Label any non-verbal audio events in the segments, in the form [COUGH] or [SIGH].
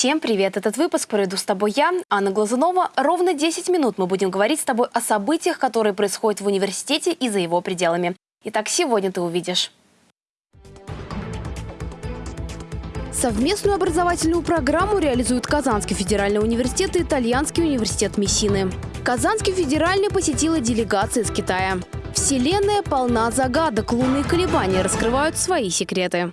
Всем привет! Этот выпуск проведу с тобой я, Анна Глазунова. Ровно 10 минут мы будем говорить с тобой о событиях, которые происходят в университете и за его пределами. Итак, сегодня ты увидишь. Совместную образовательную программу реализуют Казанский федеральный университет и Итальянский университет Мессины. Казанский федеральный посетила делегация из Китая. Вселенная полна загадок, лунные колебания раскрывают свои секреты.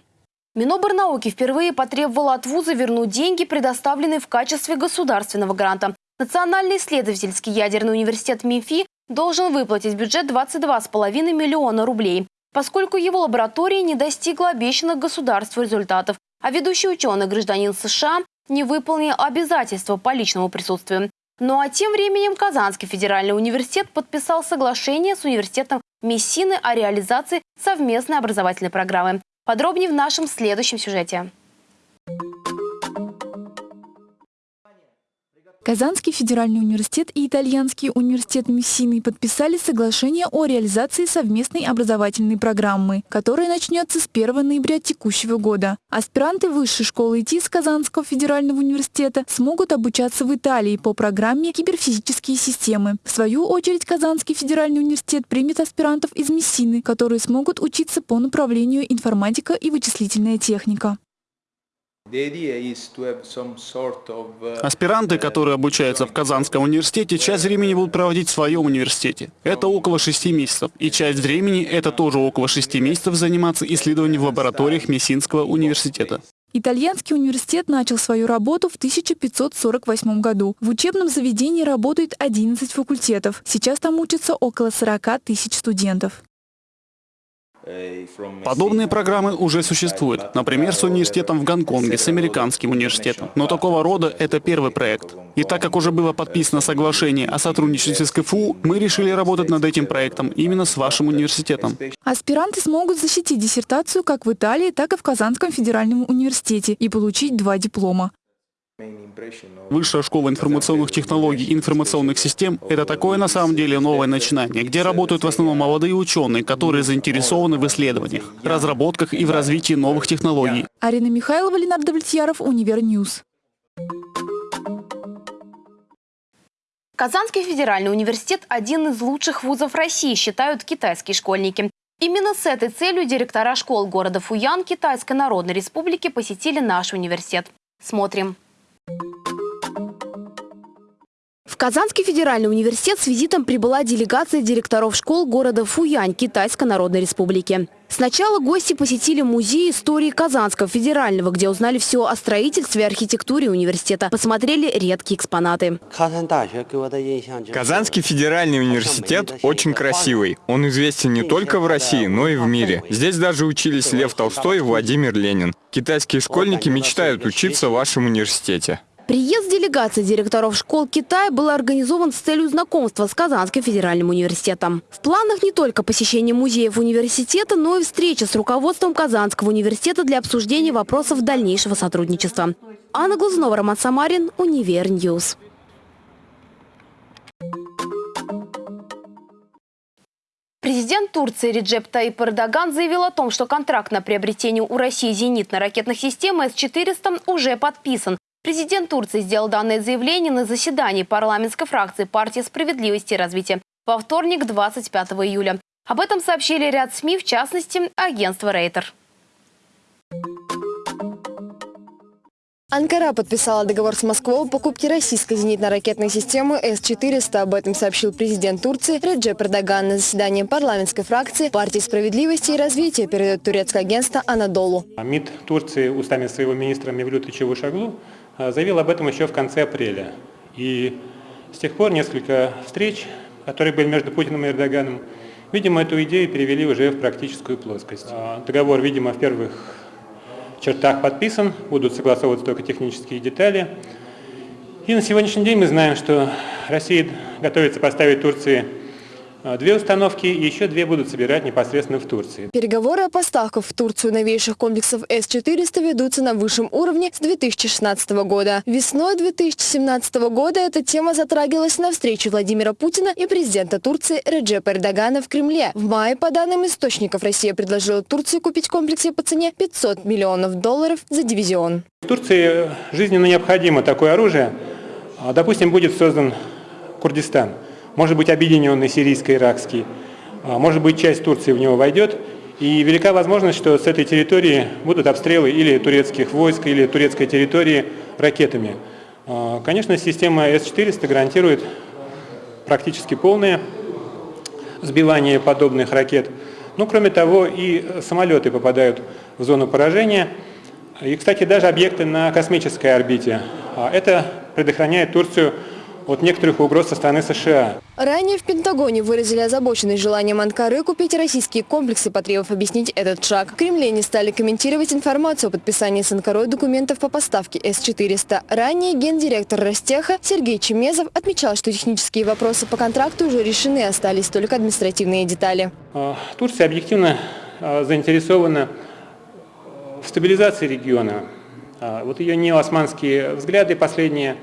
Миноборнауки впервые потребовала от вуза вернуть деньги, предоставленные в качестве государственного гранта. Национальный исследовательский ядерный университет МИФИ должен выплатить бюджет 22,5 миллиона рублей, поскольку его лаборатория не достигла обещанных государству результатов, а ведущий ученый гражданин США не выполнил обязательства по личному присутствию. Ну а тем временем Казанский федеральный университет подписал соглашение с университетом Мессины о реализации совместной образовательной программы. Подробнее в нашем следующем сюжете. Казанский федеральный университет и Итальянский университет Мессины подписали соглашение о реализации совместной образовательной программы, которая начнется с 1 ноября текущего года. Аспиранты Высшей школы ИТ с Казанского федерального университета смогут обучаться в Италии по программе «Киберфизические системы». В свою очередь Казанский федеральный университет примет аспирантов из Мессины, которые смогут учиться по направлению информатика и вычислительная техника. Аспиранты, которые обучаются в Казанском университете, часть времени будут проводить в своем университете. Это около шести месяцев. И часть времени, это тоже около шести месяцев, заниматься исследованием в лабораториях Мессинского университета. Итальянский университет начал свою работу в 1548 году. В учебном заведении работает 11 факультетов. Сейчас там учатся около 40 тысяч студентов. Подобные программы уже существуют, например, с университетом в Гонконге, с американским университетом. Но такого рода это первый проект. И так как уже было подписано соглашение о сотрудничестве с КФУ, мы решили работать над этим проектом именно с вашим университетом. Аспиранты смогут защитить диссертацию как в Италии, так и в Казанском федеральном университете и получить два диплома. Высшая школа информационных технологий и информационных систем – это такое на самом деле новое начинание, где работают в основном молодые ученые, которые заинтересованы в исследованиях, разработках и в развитии новых технологий. Арина Михайлова, Ленар Довлетьяров, Univer News. Казанский федеральный университет – один из лучших вузов России, считают китайские школьники. Именно с этой целью директора школ города Фуян Китайской Народной Республики посетили наш университет. Смотрим. Казанский федеральный университет с визитом прибыла делегация директоров школ города Фуянь Китайской Народной Республики. Сначала гости посетили музей истории Казанского федерального, где узнали все о строительстве и архитектуре университета, посмотрели редкие экспонаты. Казанский федеральный университет очень красивый. Он известен не только в России, но и в мире. Здесь даже учились Лев Толстой и Владимир Ленин. Китайские школьники мечтают учиться в вашем университете. Приезд делегации директоров школ Китая был организован с целью знакомства с Казанским федеральным университетом. В планах не только посещение музеев университета, но и встреча с руководством Казанского университета для обсуждения вопросов дальнейшего сотрудничества. Анна Глазунова, Роман Самарин, Univer News. Президент Турции Реджеп Тайип Эрдоган заявил о том, что контракт на приобретение у России зенитно-ракетных систем С-400 уже подписан. Президент Турции сделал данное заявление на заседании парламентской фракции партии справедливости и развития во вторник, 25 июля. Об этом сообщили ряд СМИ, в частности, агентство «Рейтер». Анкара подписала договор с Москвой о покупке российской зенитно-ракетной системы С-400. Об этом сообщил президент Турции Реджеп Эрдоган на заседании парламентской фракции партии справедливости и развития, передает турецкое агентство «Анадолу». МИД Турции устами своего министра Мевлюта Чавушаглу а, заявил об этом еще в конце апреля. И с тех пор несколько встреч, которые были между Путиным и Эрдоганом, видимо, эту идею перевели уже в практическую плоскость. А, договор, видимо, в первых чертах подписан, будут согласовываться только технические детали. И на сегодняшний день мы знаем, что Россия готовится поставить Турции а, две установки и еще две будут собирать непосредственно в Турции. Переговоры о поставках в Турцию новейших комплексов С-400 ведутся на высшем уровне с 2016 года. Весной 2017 года эта тема затрагивалась на встрече Владимира Путина и президента Турции Реджепа Эрдогана в Кремле. В мае, по данным источников, Россия предложила Турции купить комплексы по цене 500 миллионов долларов за дивизион. В Турции жизненно необходимо такое оружие. А, допустим, будет создан Курдистан, может быть объединенный сирийско-иракский, а, может быть часть Турции в него войдет, и велика возможность, что с этой территории будут обстрелы или турецких войск, или турецкой территории ракетами. А, конечно, система С-400 гарантирует практически полное сбивание подобных ракет. Но, кроме того, и самолеты попадают в зону поражения – и, кстати, даже объекты на космической орбите. А это предохраняет Турцию от некоторых угроз со стороны США. Ранее в Пентагоне выразили озабоченность желанием Анкары купить российские комплексы, потребовав объяснить этот шаг. В Кремле не стали комментировать информацию о подписании с Анкарой документов по поставке С-400. Ранее гендиректор Ростеха Сергей Чемезов отмечал, что технические вопросы по контракту уже решены, остались только административные детали. А, Турция объективно а, заинтересована в стабилизации региона. А, вот ее неосманские взгляды последние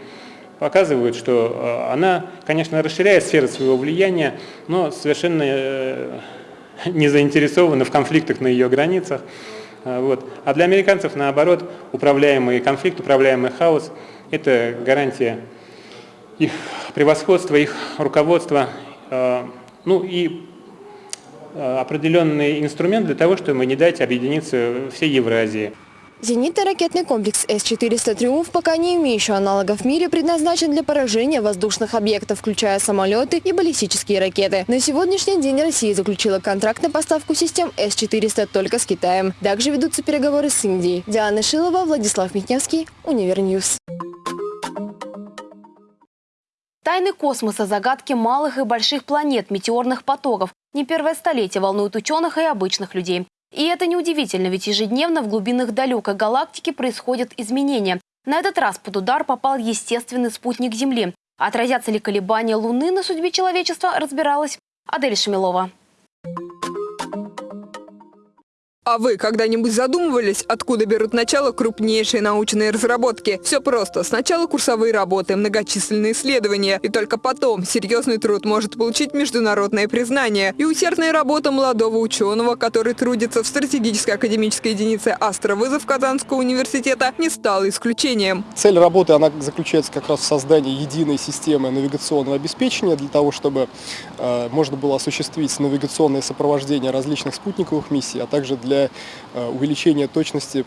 показывают, что а, она, конечно, расширяет сферу своего влияния, но совершенно э, [LAUGHS] не заинтересована в конфликтах на ее границах. А, вот. А для американцев, наоборот, управляемый конфликт, управляемый хаос – это гарантия их превосходства, их руководства, ну и Э, определенный инструмент для того, чтобы не дать объединиться всей Евразии. Зенитно-ракетный комплекс С-400 «Триумф», пока не имеющий аналогов в мире, предназначен для поражения воздушных объектов, включая самолеты и баллистические ракеты. На сегодняшний день Россия заключила контракт на поставку систем С-400 только с Китаем. Также ведутся переговоры с Индией. Диана Шилова, Владислав Митневский, Univer News. Тайны космоса, загадки малых и больших планет, метеорных потоков, не первое столетие волнует ученых и обычных людей. И это неудивительно, ведь ежедневно в глубинах далекой галактики происходят изменения. На этот раз под удар попал естественный спутник Земли. Отразятся ли колебания Луны на судьбе человечества, разбиралась Адель Шамилова. А вы когда-нибудь задумывались, откуда берут начало крупнейшие научные разработки? Все просто. Сначала курсовые работы, многочисленные исследования, и только потом серьезный труд может получить международное признание. И усердная работа молодого ученого, который трудится в стратегической академической единице «Астровызов» Казанского университета, не стала исключением. Цель работы она заключается как раз в создании единой системы навигационного обеспечения для того, чтобы э, можно было осуществить навигационное сопровождение различных спутниковых миссий, а также для для э, увеличения точности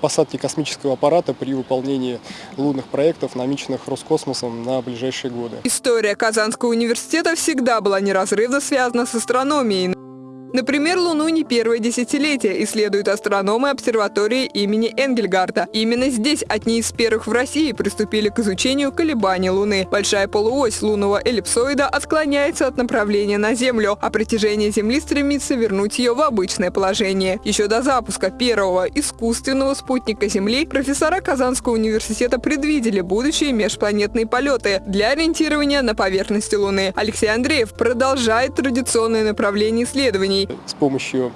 посадки космического аппарата при выполнении лунных проектов, намеченных Роскосмосом на ближайшие годы. История Казанского университета всегда была неразрывно связана с астрономией. Например, Луну не первое десятилетие исследуют астрономы обсерватории имени Энгельгарта. Именно здесь одни из первых в России приступили к изучению колебаний Луны. Большая полуось лунного эллипсоида отклоняется от направления на Землю, а притяжение Земли стремится вернуть ее в обычное положение. Еще до запуска первого искусственного спутника Земли профессора Казанского университета предвидели будущие межпланетные полеты для ориентирования на поверхности Луны. Алексей Андреев продолжает традиционное направление исследований с помощью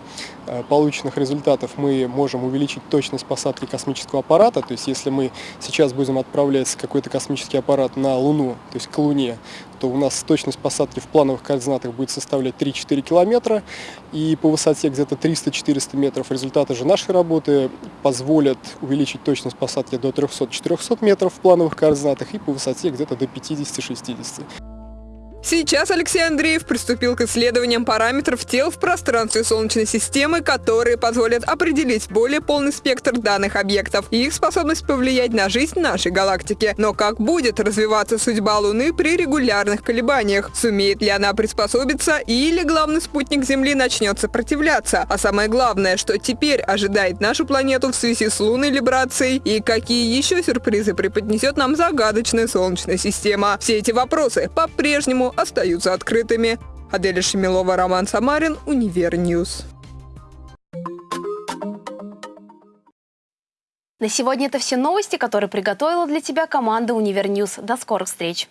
э, полученных результатов мы можем увеличить точность посадки космического аппарата. То есть если мы сейчас будем отправлять какой-то космический аппарат на Луну, то есть к Луне, то у нас точность посадки в плановых координатах будет составлять 3-4 километра. И по высоте где-то 300-400 метров результаты же нашей работы позволят увеличить точность посадки до 300-400 метров в плановых координатах и по высоте где-то до 50-60. Сейчас Алексей Андреев приступил к исследованиям параметров тел в пространстве Солнечной системы, которые позволят определить более полный спектр данных объектов и их способность повлиять на жизнь нашей галактики. Но как будет развиваться судьба Луны при регулярных колебаниях? Сумеет ли она приспособиться или главный спутник Земли начнет сопротивляться? А самое главное, что теперь ожидает нашу планету в связи с лунной либрацией и какие еще сюрпризы преподнесет нам загадочная Солнечная система? Все эти вопросы по-прежнему остаются открытыми. Аделя Шемилова, Роман Самарин, Univer News. На сегодня это все новости, которые приготовила для тебя команда Univer News. До скорых встреч!